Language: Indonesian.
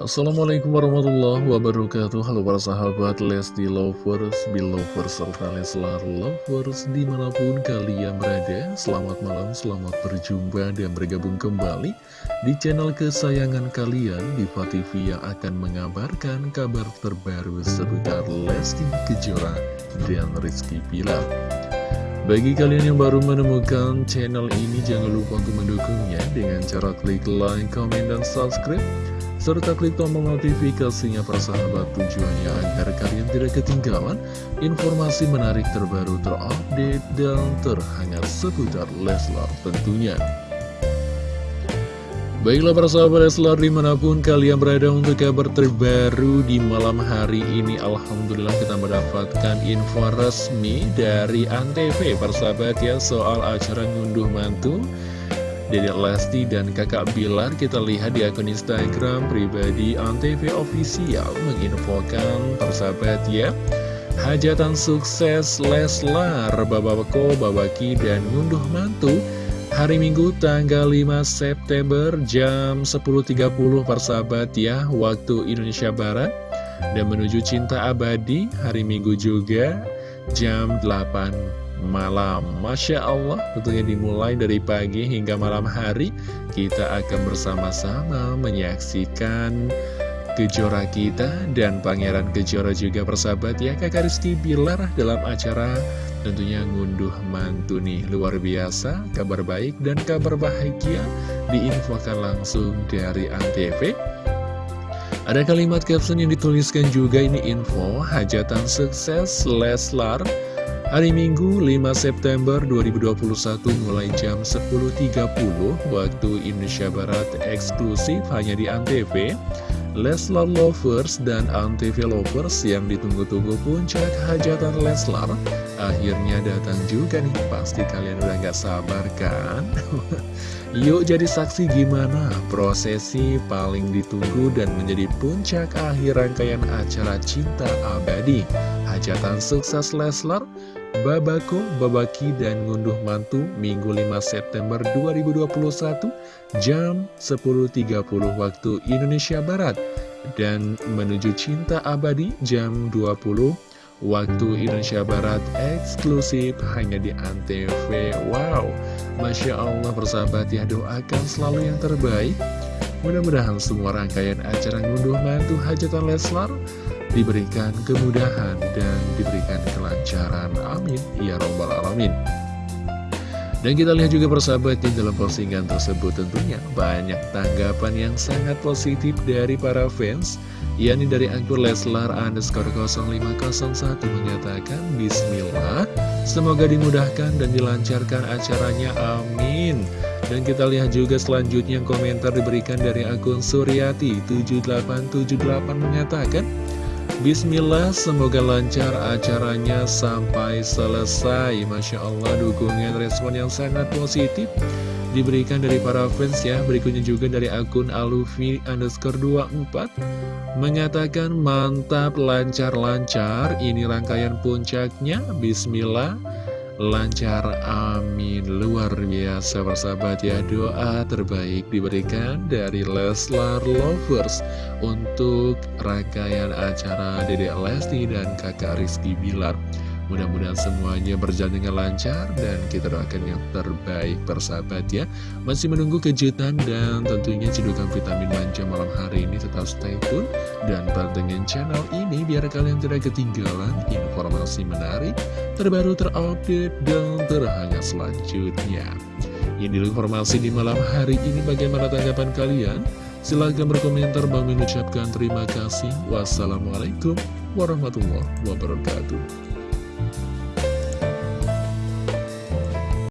Assalamualaikum warahmatullahi wabarakatuh. Halo para sahabat Lesti Lovers, Belovers, serta Leslar Lovers Di mana pun kalian berada. Selamat malam, selamat berjumpa dan bergabung kembali Di channel kesayangan kalian Diva TV yang akan mengabarkan kabar terbaru seputar Lesti Kejora dan Rizky Pilar bagi kalian yang baru menemukan channel ini, jangan lupa untuk mendukungnya dengan cara klik like, comment, dan subscribe serta klik tombol notifikasinya persahabat tujuannya agar kalian tidak ketinggalan informasi menarik terbaru terupdate dan terhangat seputar Leslar tentunya. Baiklah para sahabat Leslar di mana pun kalian berada untuk kabar terbaru di malam hari ini Alhamdulillah kita mendapatkan info resmi dari Antv persahabat ya soal acara ngunduh mantu Dedek Lesti dan kakak Bilar kita lihat di akun Instagram pribadi Antv Official menginfokan persahabat ya. Hajatan sukses Leslar, Babako, Babaki, dan ngunduh mantu. Hari Minggu tanggal 5 September jam 10.30 persahabat ya Waktu Indonesia Barat. Dan menuju cinta abadi hari Minggu juga jam 8 malam. Masya Allah tentunya dimulai dari pagi hingga malam hari. Kita akan bersama-sama menyaksikan Kejora kita dan Pangeran Kejora juga persahabat ya Kakak Rizky Bilar dalam acara tentunya ngunduh mantu nih. Luar biasa, kabar baik dan kabar bahagia diinfokan langsung dari Antv ada kalimat caption yang dituliskan juga ini info Hajatan sukses Leslar. Hari Minggu 5 September 2021 mulai jam 10.30 waktu Indonesia Barat eksklusif hanya di Antv Leslar Lovers dan Antv Lovers yang ditunggu-tunggu puncak hajatan Leslar. Akhirnya datang juga nih pasti kalian udah gak sabar kan? Yuk jadi saksi gimana? Prosesi paling ditunggu dan menjadi puncak akhir rangkaian acara cinta abadi. Hajatan sukses Leslar Babako, Babaki, dan Ngunduh Mantu Minggu 5 September 2021 jam 10.30 waktu Indonesia Barat. Dan menuju cinta abadi jam 20 waktu Indonesia Barat eksklusif hanya di Antv. Wow, Masya Allah persahabat ya doakan selalu yang terbaik. Mudah-mudahan semua rangkaian acara ngunduh mantu hajatan Leslar diberikan kemudahan dan diberikan kelancaran. Amin. Ya Robbal Alamin. Dan kita lihat juga persahabat di dalam postingan tersebut tentunya banyak tanggapan yang sangat positif dari para fans yakni dari akun Leslar underscore 0501 menyatakan Bismillah semoga dimudahkan dan dilancarkan acaranya amin dan kita lihat juga selanjutnya komentar diberikan dari akun Suryati 7878 menyatakan Bismillah, semoga lancar acaranya sampai selesai. Masya Allah, dukungan respon yang sangat positif Diberikan dari para fans ya. Berikutnya juga dari akun alufi underscore 24 Mengatakan mantap, lancar-lancar. Ini rangkaian puncaknya. Bismillah lancar amin. Luar biasa persahabat ya. Doa terbaik diberikan dari Leslar Lovers untuk rangkaian acara Dedek Lesti dan kakak Rizky Bilar Mudah-mudahan semuanya berjalan dengan lancar dan kita doakan yang terbaik persahabat ya Masih menunggu kejutan dan tentunya cedukan vitamin manja malam hari ini tetap stay tune Dan pantengin channel ini biar kalian tidak ketinggalan informasi menarik Terbaru terupdate dan terhangat selanjutnya Ini informasi di malam hari ini bagaimana tanggapan kalian? Silahkan berkomentar, Bang mengucapkan terima kasih. Wassalamualaikum warahmatullahi wabarakatuh. Bye.